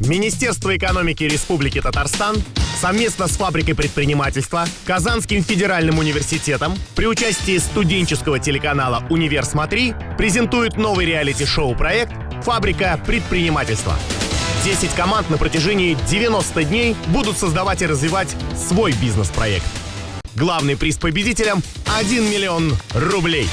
Министерство экономики Республики Татарстан совместно с фабрикой предпринимательства, Казанским федеральным университетом при участии студенческого телеканала «Универ Смотри» презентует новый реалити-шоу проект «Фабрика предпринимательства». 10 команд на протяжении 90 дней будут создавать и развивать свой бизнес-проект. Главный приз победителям – 1 миллион рублей.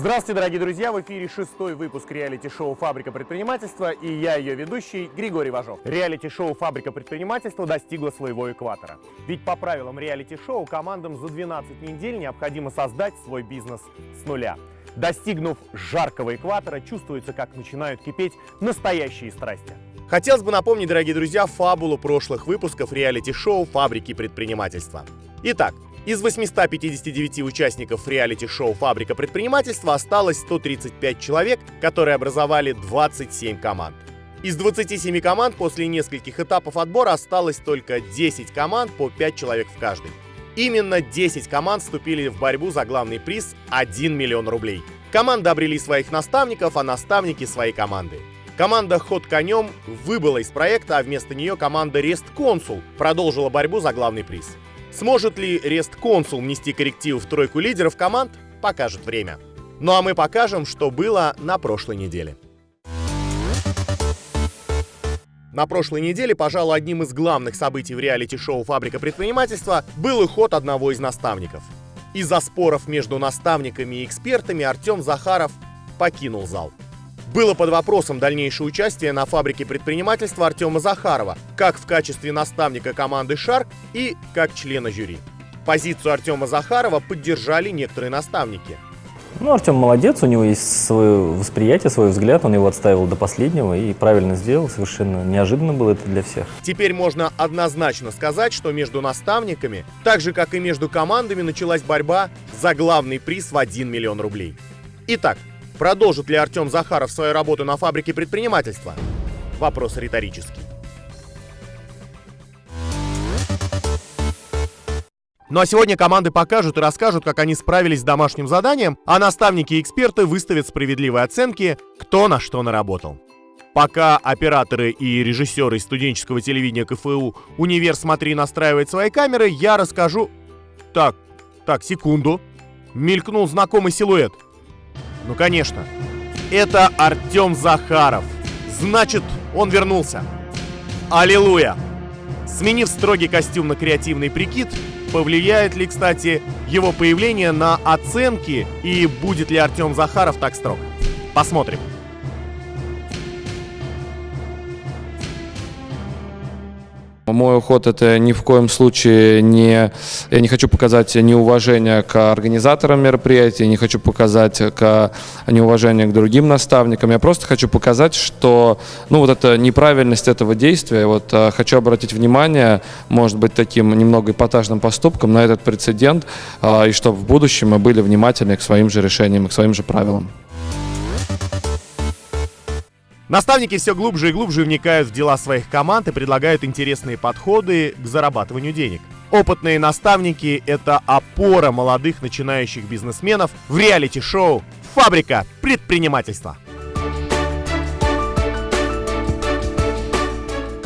Здравствуйте, дорогие друзья! В эфире шестой выпуск реалити-шоу «Фабрика предпринимательства» и я, ее ведущий, Григорий Важов. Реалити-шоу «Фабрика предпринимательства» достигло своего экватора. Ведь по правилам реалити-шоу командам за 12 недель необходимо создать свой бизнес с нуля. Достигнув жаркого экватора, чувствуется, как начинают кипеть настоящие страсти. Хотелось бы напомнить, дорогие друзья, фабулу прошлых выпусков реалити-шоу «Фабрики предпринимательства». Итак, из 859 участников реалити-шоу «Фабрика предпринимательства» осталось 135 человек, которые образовали 27 команд. Из 27 команд после нескольких этапов отбора осталось только 10 команд по 5 человек в каждой. Именно 10 команд вступили в борьбу за главный приз 1 миллион рублей. Команды обрели своих наставников, а наставники свои команды. Команда «Ход конем» выбыла из проекта, а вместо нее команда «Рест Консул» продолжила борьбу за главный приз. Сможет ли Рест Консул внести коррективы в тройку лидеров команд, покажет время. Ну а мы покажем, что было на прошлой неделе. На прошлой неделе, пожалуй, одним из главных событий в реалити-шоу «Фабрика предпринимательства» был уход одного из наставников. Из-за споров между наставниками и экспертами Артем Захаров покинул зал. Было под вопросом дальнейшее участие на фабрике предпринимательства Артема Захарова, как в качестве наставника команды «Шарк» и как члена жюри. Позицию Артема Захарова поддержали некоторые наставники. Ну, Артем молодец, у него есть свое восприятие, свой взгляд, он его отставил до последнего и правильно сделал, совершенно неожиданно было это для всех. Теперь можно однозначно сказать, что между наставниками, так же как и между командами, началась борьба за главный приз в 1 миллион рублей. Итак, Продолжит ли Артем Захаров свою работу на фабрике предпринимательства? Вопрос риторический. Ну а сегодня команды покажут и расскажут, как они справились с домашним заданием, а наставники и эксперты выставят справедливые оценки, кто на что наработал. Пока операторы и режиссеры студенческого телевидения КФУ «Универ, смотри» настраивают свои камеры, я расскажу... Так, так, секунду. Мелькнул знакомый силуэт – ну, конечно. Это Артем Захаров. Значит, он вернулся. Аллилуйя! Сменив строгий костюм на креативный прикид, повлияет ли, кстати, его появление на оценки и будет ли Артем Захаров так строг? Посмотрим. Мой уход это ни в коем случае не... Я не хочу показать неуважение к организаторам мероприятия, не хочу показать к неуважение к другим наставникам. Я просто хочу показать, что ну, вот эта неправильность этого действия, вот э, хочу обратить внимание, может быть, таким немного эпатажным поступком на этот прецедент, э, и чтобы в будущем мы были внимательны к своим же решениям к своим же правилам. Наставники все глубже и глубже вникают в дела своих команд и предлагают интересные подходы к зарабатыванию денег. Опытные наставники – это опора молодых начинающих бизнесменов в реалити-шоу «Фабрика предпринимательства».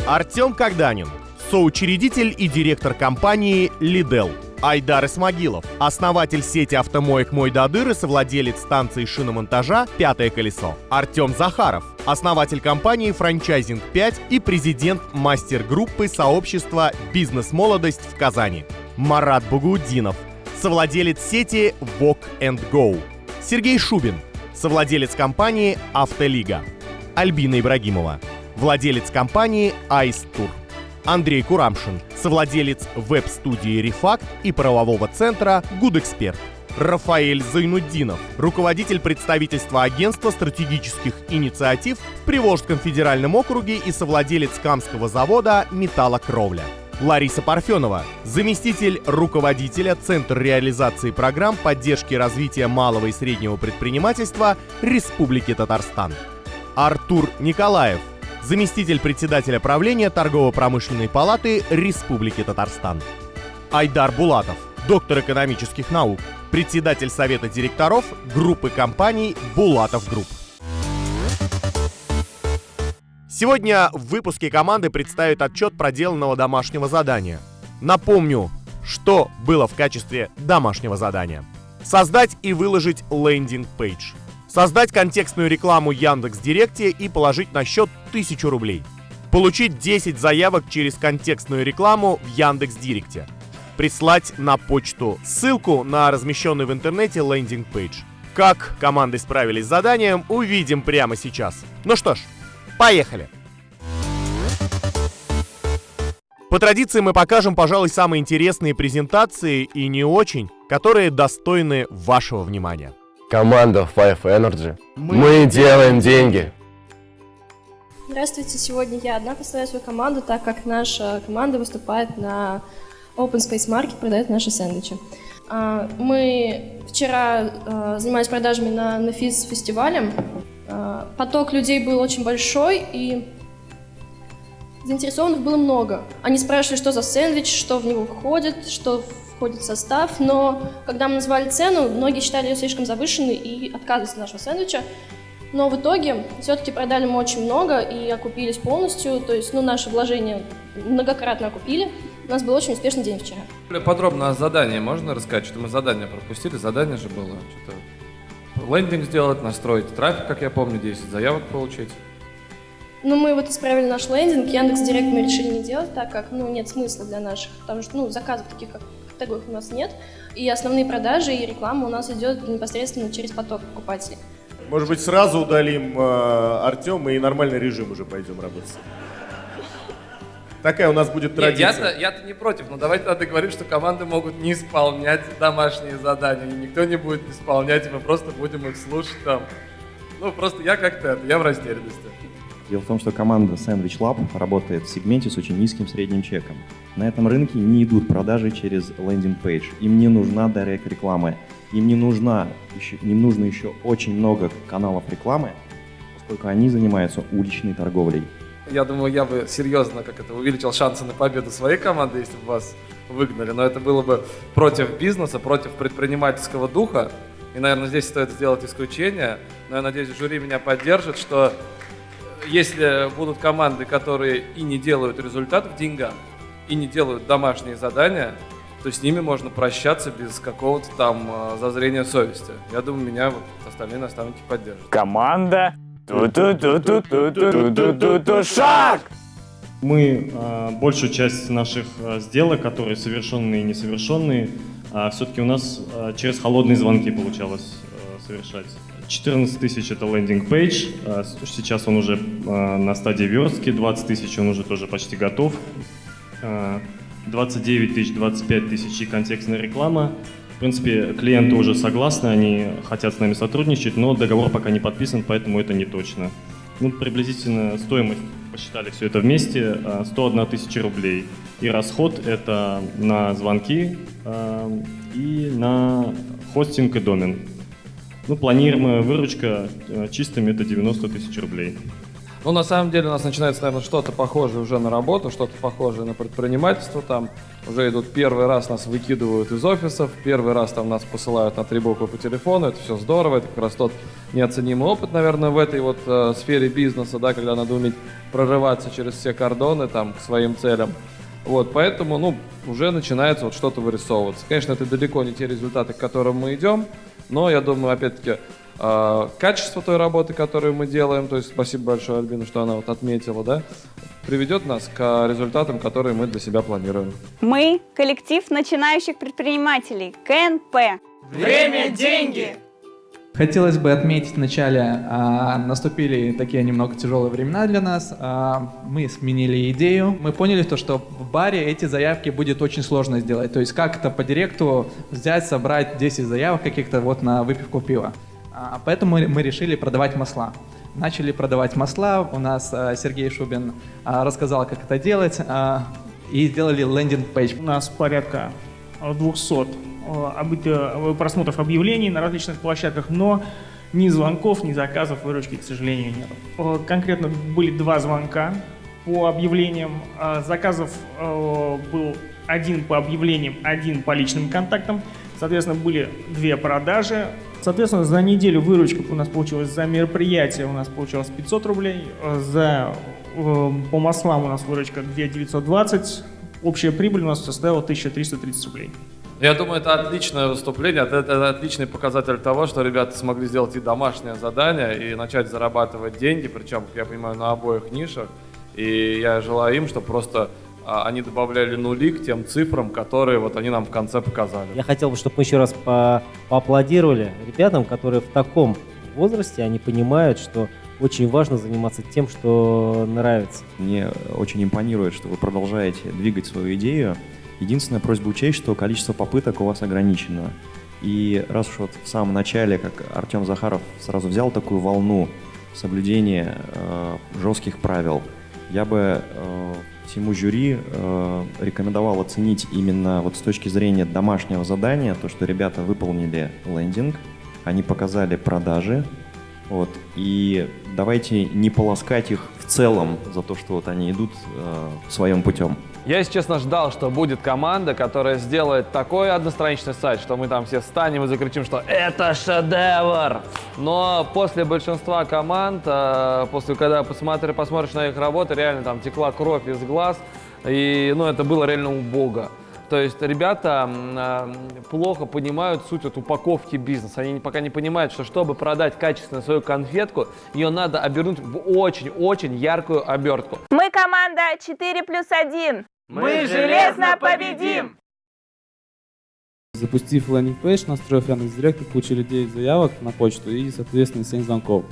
Артем Когданин, соучредитель и директор компании «Лидел», Айдар Исмагилов, основатель сети автомоек «Мой Дадыр» и совладелец станции шиномонтажа «Пятое колесо». Артем Захаров, основатель компании «Франчайзинг 5» и президент мастер-группы сообщества «Бизнес-молодость» в Казани. Марат Багудинов, совладелец сети Walk and Go. Сергей Шубин, совладелец компании «Автолига». Альбина Ибрагимова, владелец компании «Айс Тур». Андрей Курамшин, совладелец веб-студии «Рефакт» и правового центра «Гудэксперт». Рафаэль Зайнуддинов, руководитель представительства агентства стратегических инициатив в Приволжском федеральном округе и совладелец Камского завода «Металлокровля». Лариса Парфенова, заместитель руководителя Центра реализации программ поддержки развития малого и среднего предпринимательства Республики Татарстан. Артур Николаев, заместитель председателя правления Торгово-промышленной палаты Республики Татарстан. Айдар Булатов, доктор экономических наук, председатель совета директоров группы компаний «Булатов Group». Сегодня в выпуске команды представят отчет проделанного домашнего задания. Напомню, что было в качестве домашнего задания. Создать и выложить landing page. Создать контекстную рекламу Яндекс Директе и положить на счет 1000 рублей. Получить 10 заявок через контекстную рекламу в Яндекс Директе. Прислать на почту ссылку на размещенный в интернете landing page. Как команды справились с заданием, увидим прямо сейчас. Ну что ж, поехали! По традиции мы покажем, пожалуй, самые интересные презентации и не очень, которые достойны вашего внимания. Команда Five Energy. Мы, делаем деньги. Здравствуйте, сегодня я одна представляю свою команду, так как наша команда выступает на Open Space Market, продает наши сэндвичи. А, Мы вчера а, занимались продажами на Нефис фестивале. А, Поток людей был очень большой, и заинтересованных было много. Они спрашивали, что за сэндвич, что в него входит, что входит в состав, но когда мы назвали цену, многие считали ее слишком завышенной и отказывались от нашего сэндвича. Но в итоге все-таки продали мы очень много и окупились полностью, то есть ну, наши вложения многократно окупили. У нас был очень успешный день вчера. Более подробно о задании можно рассказать? Что мы задание пропустили, задание же было. Что-то лендинг сделать, настроить трафик, как я помню, 10 заявок получить. Ну, мы вот исправили наш лендинг, Яндекс Директ мы решили не делать, так как, ну, нет смысла для наших, потому что, ну, заказов таких как категорий у нас нет, и основные продажи и реклама у нас идет непосредственно через поток покупателей. Может быть, сразу удалим э, Артема и нормальный режим уже пойдем работать. Такая у нас будет Нет, традиция. я-то, я-то не против, но давайте тогда говорить, что команды могут не исполнять домашние задания, и никто не будет исполнять, и мы просто будем их слушать там. Ну, просто я как-то, это, я в растерянности. Дело в том, что команда Sandwich Lab работает в сегменте с очень низким средним чеком. На этом рынке не идут продажи через landing page. Им не нужна директ реклама. Им не, нужна еще, им нужно еще очень много каналов рекламы, поскольку они занимаются уличной торговлей. Я думаю, я бы серьезно, как это, увеличил шансы на победу своей команды, если бы вас выгнали. Но это было бы против бизнеса, против предпринимательского духа. И, наверное, здесь стоит сделать исключение. Но я надеюсь, жюри меня поддержит, что если будут команды, которые и не делают результат в деньгах, и не делают домашние задания, то с ними можно прощаться без какого-то там э, зазрения совести. Я думаю, меня вот остальные наставники поддержат. Команда. Шаг! Мы э, большую часть наших э, сделок, которые совершенные и несовершенные, все-таки у нас э, через холодные звонки получалось э, совершать. 14 тысяч это лендинг пейдж, э, сейчас он уже э, на стадии верстки, 20 тысяч он уже тоже почти готов, Э, 29 тысяч, 25 тысяч и контекстная реклама. В принципе, клиенты уже согласны, они хотят с нами сотрудничать, но договор пока не подписан, поэтому это не точно. Ну, приблизительно стоимость, посчитали все это вместе, э, 101 тысяча рублей. И расход это на звонки и на хостинг и домен. Ну, планируемая выручка э, чистыми это 90 тысяч рублей. Ну, на самом деле у нас начинается, наверное, что-то похожее уже на работу, что-то похожее на предпринимательство. Там уже идут первый раз нас выкидывают из офисов, первый раз там нас посылают на три буквы по телефону. Это все здорово, это как раз тот неоценимый опыт, наверное, в этой вот э, сфере бизнеса, да, когда надо уметь прорываться через все кордоны там к своим целям. Вот, поэтому, ну, уже начинается вот что-то вырисовываться. Конечно, это далеко не те результаты, к которым мы идем, но я думаю, опять-таки, э, качество той работы, которую мы делаем, то есть спасибо большое Альбину, что она вот отметила, да, приведет нас к результатам, которые мы для себя планируем. Мы – коллектив начинающих предпринимателей КНП. Время – деньги. Хотелось бы отметить вначале, а, наступили такие немного тяжелые времена для нас. А, мы сменили идею. Мы поняли, то, что в баре эти заявки будет очень сложно сделать. То есть как это по директу взять, собрать 10 заявок каких-то вот на выпивку пива. А, поэтому мы решили продавать масла. Начали продавать масла. У нас а, Сергей Шубин а, рассказал, как это делать. а, и сделали лендинг-пейдж. У нас порядка э, 200 э, обы- э, просмотров объявлений на различных площадках, но ни звонков, ни заказов выручки, к сожалению, нет. Э, Конкретно были два звонка по объявлениям. Заказов э, был один по объявлениям, один по личным контактам. Соответственно, были две продажи. Соответственно, за неделю выручка у нас получилась за мероприятие у нас получилось 500 рублей, э, за э, по маслам у нас выручка 2920, общая прибыль у нас составила 1330 рублей. Я думаю, это отличное выступление, это, это отличный показатель того, что ребята смогли сделать и домашнее задание, и начать зарабатывать деньги, причем, я понимаю, на обоих нишах. И я желаю им, чтобы просто а, они добавляли нули к тем цифрам, которые вот они нам в конце показали. Я хотел бы, чтобы мы еще раз по поаплодировали ребятам, которые в таком возрасте, они понимают, что очень важно заниматься тем, что нравится. Мне очень импонирует, что вы продолжаете двигать свою идею. Единственная просьба учесть, что количество попыток у вас ограничено. И раз уж вот в самом начале, как Артем Захаров сразу взял такую волну соблюдения э, жестких правил, я бы э, всему жюри э, рекомендовал оценить именно вот с точки зрения домашнего задания, то, что ребята выполнили лендинг, они показали продажи, вот, и давайте не полоскать их в целом за то, что вот они идут э, своим путем. Я, если честно, ждал, что будет команда, которая сделает такой одностраничный сайт, что мы там все встанем и закричим, что это шедевр! Но после большинства команд, э, после когда посмотри, посмотришь на их работы, реально там текла кровь из глаз, и ну, это было реально убого. То есть ребята э, плохо понимают суть вот упаковки бизнеса. Они пока не понимают, что чтобы продать качественно свою конфетку, ее надо обернуть в очень-очень яркую обертку. Мы команда 4 плюс 1. Мы железно победим! Запустив landing page, настроив Яндекс.Директ, получили 9 заявок на почту и, соответственно, 7 звонков.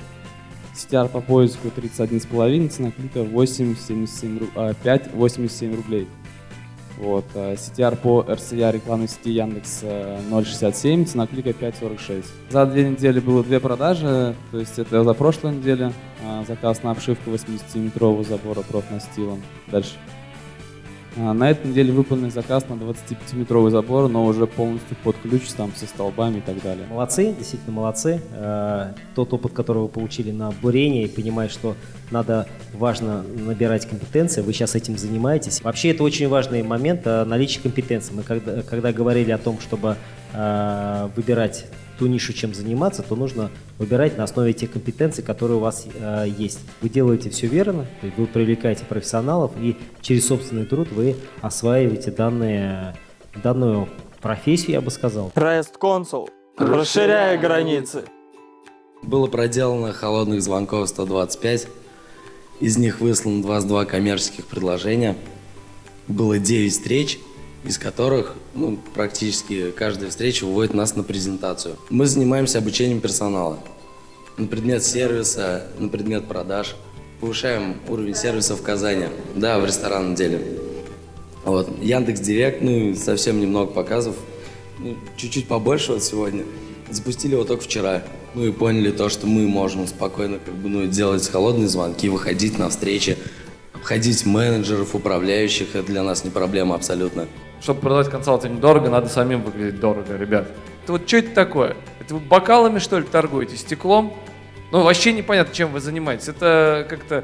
CTR по поиску 31,5, цена клика 8,77 а, 5,87 рублей. Вот, а CTR по РСЯ рекламной сети Яндекс 0,67, цена клика 5,46. За две недели было две продажи, то есть это за прошлой неделе. А, заказ на обшивку 80-метрового забора профнастилом. Дальше. А, На этой неделе выполнен заказ на 25-метровый забор, но уже полностью под ключ, там со столбами и так далее. Молодцы, действительно молодцы. Э, Тот опыт, который вы получили на бурении, понимая, что надо, важно набирать компетенции, вы сейчас этим занимаетесь. Вообще это очень важный момент э, наличие компетенций. Мы когда, когда говорили о том, чтобы выбирать ту нишу, чем заниматься, то нужно выбирать на основе тех компетенций, которые у вас э, есть. Вы делаете все верно, то есть вы привлекаете профессионалов, и через собственный труд вы осваиваете данные, данную профессию, я бы сказал. Rest Console. Расширяя границы. Было проделано холодных звонков 125. Из них выслано 22 коммерческих предложения. Было 9 встреч, из которых ну, практически каждая встреча выводит нас на презентацию. Мы занимаемся обучением персонала на предмет сервиса, на предмет продаж. Повышаем уровень сервиса в Казани, да, в ресторанном деле. Вот. Яндекс Директ, ну совсем немного показов, ну, чуть-чуть побольше вот сегодня. Запустили его только вчера. Ну и поняли то, что мы можем спокойно как бы, ну, делать холодные звонки, выходить на встречи, обходить менеджеров, управляющих. Это для нас не проблема абсолютно. Чтобы продавать консалтинг дорого, надо самим выглядеть дорого, ребят. Это вот что это такое? Это вы бокалами, что ли, торгуете? Стеклом? Ну, вообще непонятно, чем вы занимаетесь. Это как-то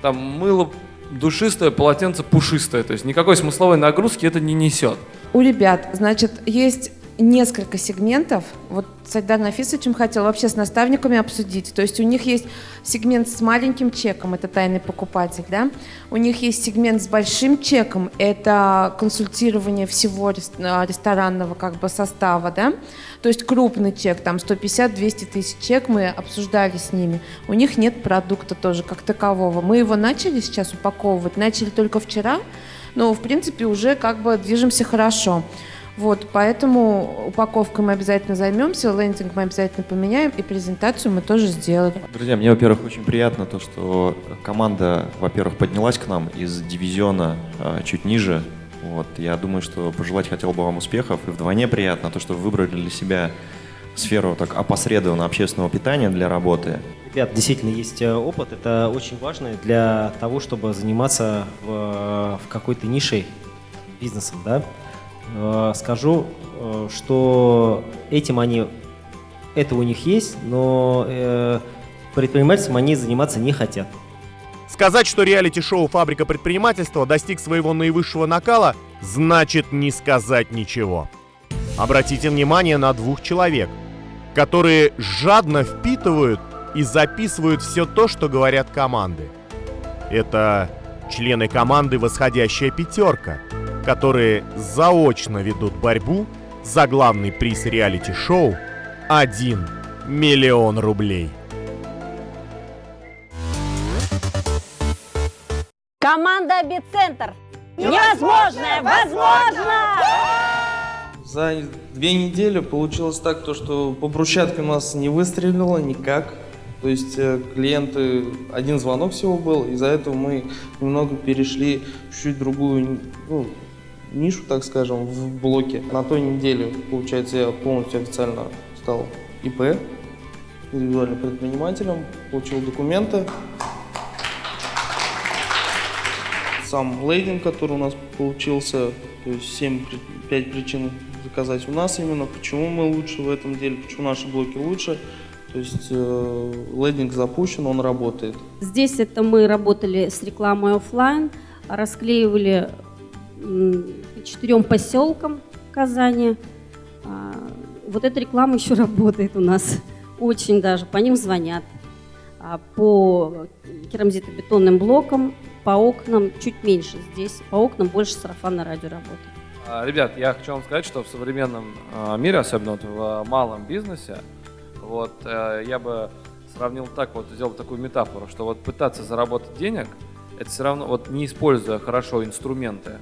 там мыло душистое, полотенце пушистое. То есть никакой смысловой нагрузки это не несет. У ребят, значит, есть несколько сегментов. Вот с Айдаром Нафисовичем хотел вообще с наставниками обсудить. То есть у них есть сегмент с маленьким чеком, это тайный покупатель, да? У них есть сегмент с большим чеком, это консультирование всего а, ресторанного как бы состава, да? То есть крупный чек, там 150-200 тысяч чек, мы обсуждали с ними. У них нет продукта тоже как такового. Мы его начали сейчас упаковывать, начали только вчера, но в принципе уже как бы движемся хорошо. Вот, поэтому упаковкой мы обязательно займемся, лендинг мы обязательно поменяем, и презентацию мы тоже сделали. Друзья, мне, во-первых, очень приятно то, что команда, во-первых, поднялась к нам из дивизиона э, чуть ниже. Вот, я думаю, что пожелать хотел бы вам успехов. И вдвойне приятно то, что вы выбрали для себя сферу так опосредованно общественного питания для работы. Ребят, действительно есть э, опыт, это очень важно для того, чтобы заниматься в, в какой-то нишей бизнесом, да. Э, Скажу, э, что этим они, это у них есть, но э, предпринимательством они заниматься не хотят. Сказать, что реалити-шоу «Фабрика предпринимательства» достиг своего наивысшего накала, значит не сказать ничего. Обратите внимание на двух человек, которые жадно впитывают и записывают все то, что говорят команды. Это члены команды «Восходящая пятерка», которые заочно ведут борьбу за главный приз реалити-шоу 1 миллион рублей. Команда «Бицентр». Невозможное возможно! За две недели получилось так, то, что по брусчатке у нас не выстрелило никак. То есть э, клиенты, один звонок всего был, из-за этого мы немного перешли в чуть другую ну, нишу, так скажем, в блоке. На той неделе, получается, я полностью официально стал ИП, индивидуальным предпринимателем, получил документы. Сам лейдинг, который у нас получился, то есть 7, 5 причин заказать у нас именно, почему мы лучше в этом деле, почему наши блоки лучше. То есть э, лейдинг запущен, он работает. Здесь это мы работали с рекламой офлайн, расклеивали четырем поселкам Казани. А, вот эта реклама еще работает у нас очень даже, по ним звонят. А по керамзитобетонным блокам, по окнам чуть меньше. Здесь по окнам больше сарафанное радио работает. А, ребят, я хочу вам сказать, что в современном мире, особенно вот в малом бизнесе, вот э, я бы сравнил так, вот сделал такую метафору, что вот пытаться заработать денег, это все равно, вот не используя хорошо инструменты,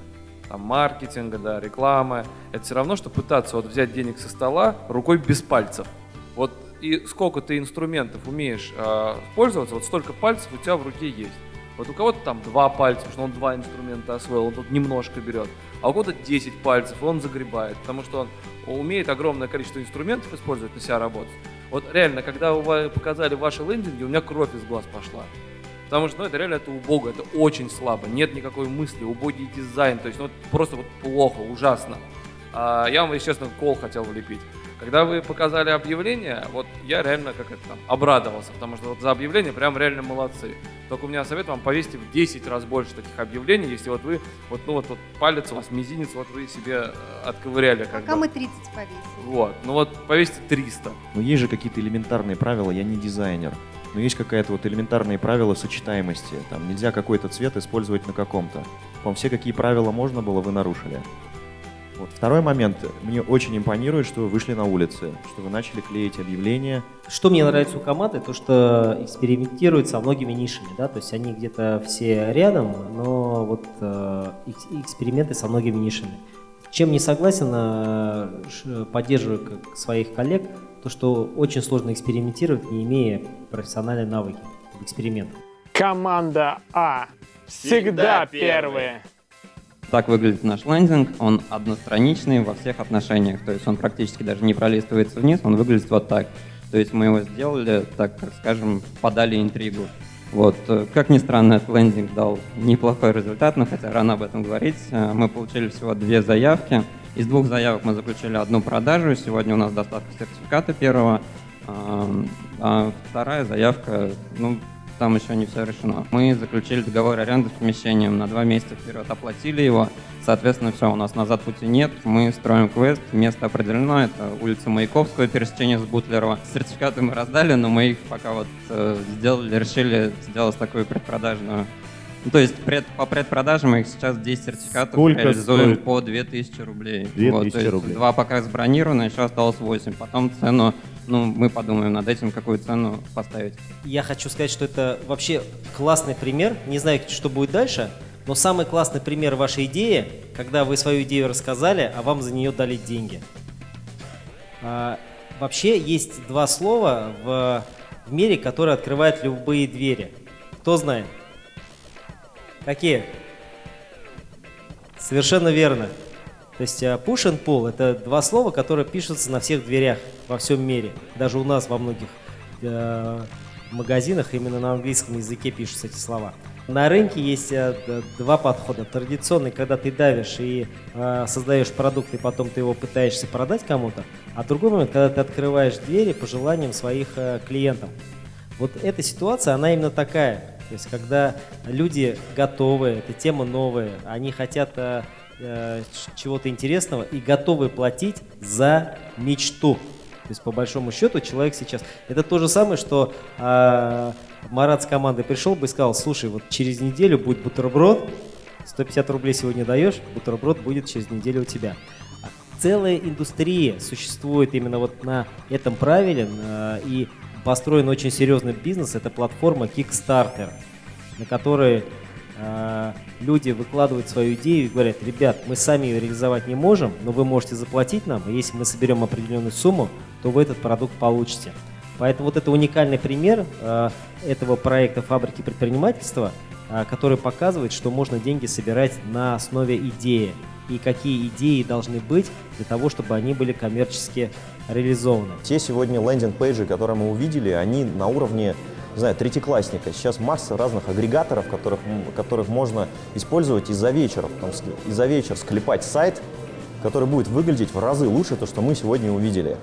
там, маркетинга, да, рекламы, это все равно, что пытаться вот взять денег со стола рукой без пальцев. Вот и сколько ты инструментов умеешь э, пользоваться, вот столько пальцев у тебя в руке есть. Вот у кого-то там два пальца, что он два инструмента освоил, он тут немножко берет, а у кого-то 10 пальцев, он загребает, потому что он умеет огромное количество инструментов использовать на себя работать. Вот реально, когда вы показали ваши лендинги, у меня кровь из глаз пошла. Потому что ну, это реально это убого, это очень слабо, нет никакой мысли, убогий дизайн, то есть ну, просто вот плохо, ужасно. А, я вам, если честно, кол хотел влепить. Когда вы показали объявление, вот я реально как это там обрадовался, потому что вот за объявление прям реально молодцы. Только у меня совет вам повесьте в 10 раз больше таких объявлений, если вот вы, вот, ну вот, вот палец у вас, мизинец, вот вы себе э, отковыряли. Как Пока бы. мы 30 повесим. Вот, ну вот повесьте 300. Но есть же какие-то элементарные правила, я не дизайнер. Но есть какая-то вот элементарные правила сочетаемости. Там нельзя какой-то цвет использовать на каком-то. По-моему, все какие правила можно было, вы нарушили. Вот. Второй момент. Мне очень импонирует, что вы вышли на улицы, что вы начали клеить объявления. Что мне нравится у команды, то что экспериментируют со многими нишами, да, то есть они где-то все рядом, но вот э, эксперименты со многими нишами. Чем не согласен, э, поддерживаю как своих коллег, то что очень сложно экспериментировать, не имея профессиональной навыки в экспериментах. Команда А всегда первые. Так выглядит наш лендинг, он одностраничный во всех отношениях, то есть он практически даже не пролистывается вниз, он выглядит вот так. То есть мы его сделали, так как скажем, подали интригу. Вот. Как ни странно, этот лендинг дал неплохой результат, но хотя рано об этом говорить. Э, мы получили всего две заявки. Из двух заявок мы заключили одну продажу. Сегодня у нас доставка сертификата первого. А вторая заявка, ну, там еще не все решено. Мы заключили договор аренды с помещением на два месяца вперед, оплатили его. Соответственно, все, у нас назад пути нет. Мы строим квест, место определено, это улица Маяковского, пересечение с Бутлерова. Сертификаты мы раздали, но мы их пока вот э, сделали, решили сделать такую предпродажную ну, то есть пред, по предпродаже мы их сейчас 10 сертификатов Сколько реализуем стоит? по 2000 рублей. 2000 вот, то есть рублей. Два пока забронировано, еще осталось 8. Потом цену, ну, мы подумаем над этим, какую цену поставить. Я хочу сказать, что это вообще классный пример. Не знаю, что будет дальше, но самый классный пример вашей идеи, когда вы свою идею рассказали, а вам за нее дали деньги. А, вообще есть два слова в, в мире, которые открывают любые двери. Кто знает? Какие? Совершенно верно. То есть э, push and pull – это два слова, которые пишутся на всех дверях во всем мире. Даже у нас во многих э, магазинах именно на английском языке пишутся эти слова. На рынке есть э, два подхода. Традиционный, когда ты давишь и э, создаешь продукт, и потом ты его пытаешься продать кому-то. А другой момент, когда ты открываешь двери по желаниям своих э, клиентов. Вот эта ситуация, она именно такая. То есть, когда люди готовы, эта тема новая, они хотят э, э, чего-то интересного и готовы платить за мечту. То есть, по большому счету, человек сейчас... Это то же самое, что э, Марат с командой пришел бы и сказал, слушай, вот через неделю будет бутерброд, 150 рублей сегодня даешь, бутерброд будет через неделю у тебя. Целая индустрия существует именно вот на этом правиле, и построен очень серьезный бизнес, это платформа Kickstarter, на которой э, люди выкладывают свою идею и говорят, ребят, мы сами ее реализовать не можем, но вы можете заплатить нам, и если мы соберем определенную сумму, то вы этот продукт получите. Поэтому вот это уникальный пример э, этого проекта фабрики предпринимательства, э, который показывает, что можно деньги собирать на основе идеи и какие идеи должны быть для того, чтобы они были коммерчески реализованы. Те сегодня лендинг-пейджи, которые мы увидели, они на уровне не знаю, третьеклассника. Сейчас масса разных агрегаторов, которых, которых можно использовать и за вечер, потом ски- и за вечер склепать сайт, который будет выглядеть в разы лучше, то, что мы сегодня увидели.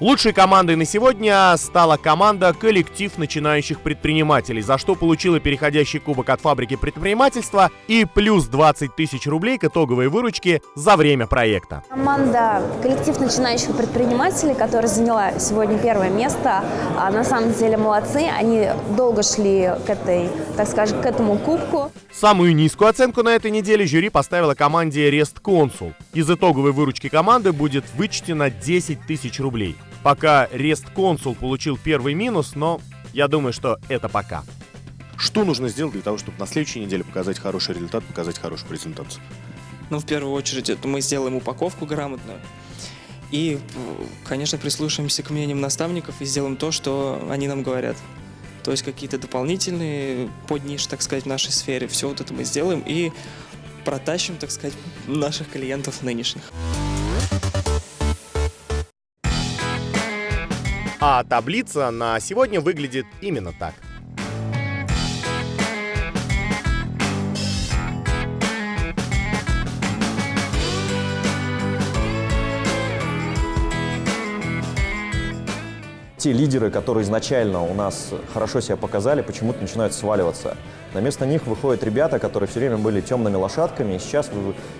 Лучшей командой на сегодня стала команда «Коллектив начинающих предпринимателей», за что получила переходящий кубок от фабрики предпринимательства и плюс 20 тысяч рублей к итоговой выручке за время проекта. Команда «Коллектив начинающих предпринимателей», которая заняла сегодня первое место, а, на самом деле молодцы. Они долго шли к этой, так скажем, к этому кубку. Самую низкую оценку на этой неделе жюри поставила команде «Рест Консул». Из итоговой выручки команды будет вычтено 10 тысяч рублей. Пока «Рест Консул» получил первый минус, но я думаю, что это пока. Что нужно сделать для того, чтобы на следующей неделе показать хороший результат, показать хорошую презентацию? Ну, в первую очередь, это мы сделаем упаковку грамотную. И, конечно, прислушаемся к мнениям наставников и сделаем то, что они нам говорят. То есть какие-то дополнительные подниш, так сказать, в нашей сфере. Все вот это мы сделаем и протащим, так сказать, наших клиентов нынешних. А таблица на сегодня выглядит именно так. Те лидеры, которые изначально у нас хорошо себя показали, почему-то начинают сваливаться. На место них выходят ребята, которые все время были темными лошадками, и сейчас,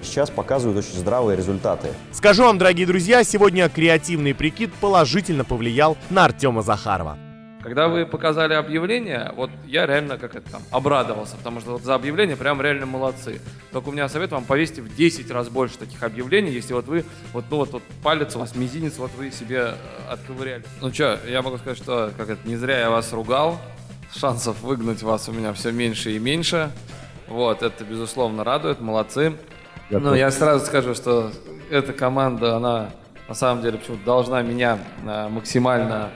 сейчас показывают очень здравые результаты. Скажу вам, дорогие друзья, сегодня креативный прикид положительно повлиял на Артема Захарова. Когда вы показали объявление, вот я реально как это там обрадовался, потому что вот за объявление прям реально молодцы. Только у меня совет вам повесьте в 10 раз больше таких объявлений, если вот вы, вот, ну вот, вот палец у вас, мизинец, вот вы себе э, отковыряли. Ну что, я могу сказать, что как это, не зря я вас ругал, шансов выгнать вас у меня все меньше и меньше. Вот, это безусловно радует, молодцы. Готов. Ну, я сразу скажу, что эта команда, она на самом деле почему-то должна меня а, максимально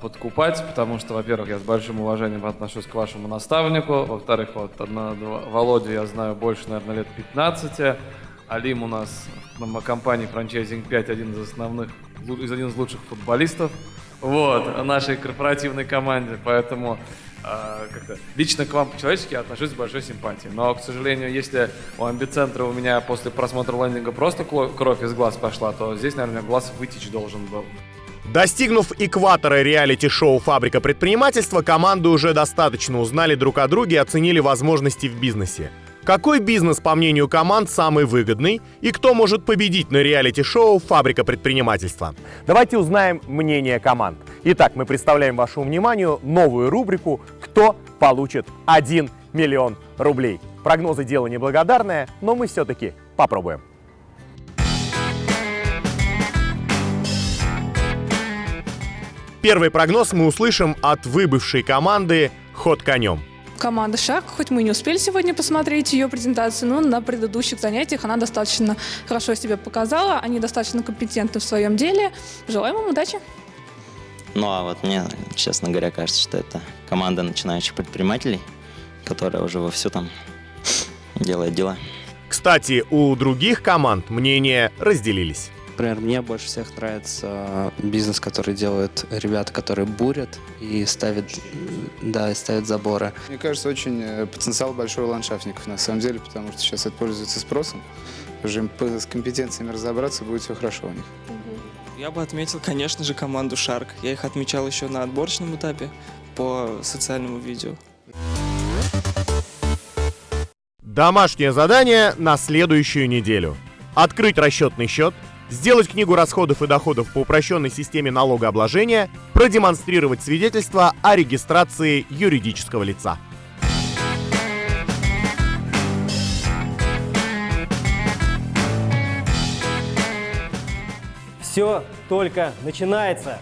подкупать, потому что, во-первых, я с большим уважением отношусь к вашему наставнику, во-вторых, вот одна- Володю я знаю больше, наверное, лет 15, Алим у нас на компании Franchising 5 один из основных, из один из лучших футболистов, вот, нашей корпоративной команде, поэтому а, как-то лично к вам по-человечески отношусь с большой симпатией. Но, к сожалению, если у амбицентра у меня после просмотра лендинга просто кровь из глаз пошла, то здесь, наверное, глаз вытечь должен был. Достигнув экватора реалити-шоу «Фабрика предпринимательства», команды уже достаточно узнали друг о друге и оценили возможности в бизнесе. Какой бизнес, по мнению команд, самый выгодный и кто может победить на реалити-шоу «Фабрика предпринимательства»? Давайте узнаем мнение команд. Итак, мы представляем вашему вниманию новую рубрику «Кто получит 1 миллион рублей?». Прогнозы дело неблагодарное, но мы все-таки попробуем. Первый прогноз мы услышим от выбывшей команды «Ход конем». Команда «Шаг», хоть мы и не успели сегодня посмотреть ее презентацию, но на предыдущих занятиях она достаточно хорошо себя показала, они достаточно компетентны в своем деле. Желаем им удачи! Ну а вот мне, честно говоря, кажется, что это команда начинающих предпринимателей, которая уже вовсю там делает дела. Кстати, у других команд мнения разделились. Например, мне больше всех нравится бизнес, который делают ребята, которые бурят и ставят, да, и ставят заборы. Мне кажется, очень э, потенциал большой у ландшафтников на самом деле, потому что сейчас это пользуется спросом. Уже им с компетенциями разобраться, будет все хорошо у них. Я бы отметил, конечно же, команду Shark. Я их отмечал еще на отборочном этапе. по социальному видео. Домашнее задание на следующую неделю. Открыть расчетный счет, сделать книгу расходов и доходов по упрощенной системе налогообложения, продемонстрировать свидетельство о регистрации юридического лица. Все только начинается.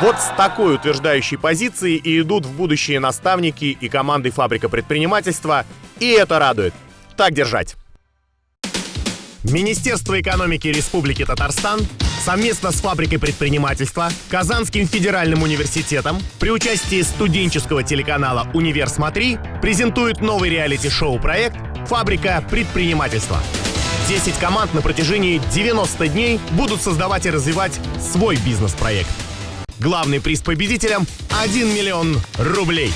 Вот с такой утверждающей позиции и идут в будущее наставники и команды фабрика предпринимательства, и это радует. Так держать. Министерство экономики Республики Татарстан совместно с фабрикой предпринимательства, Казанским федеральным университетом при участии студенческого телеканала «Универ Смотри» презентует новый реалити-шоу проект «Фабрика предпринимательства». 10 команд на протяжении 90 дней будут создавать и развивать свой бизнес-проект. Главный приз победителям – 1 миллион рублей.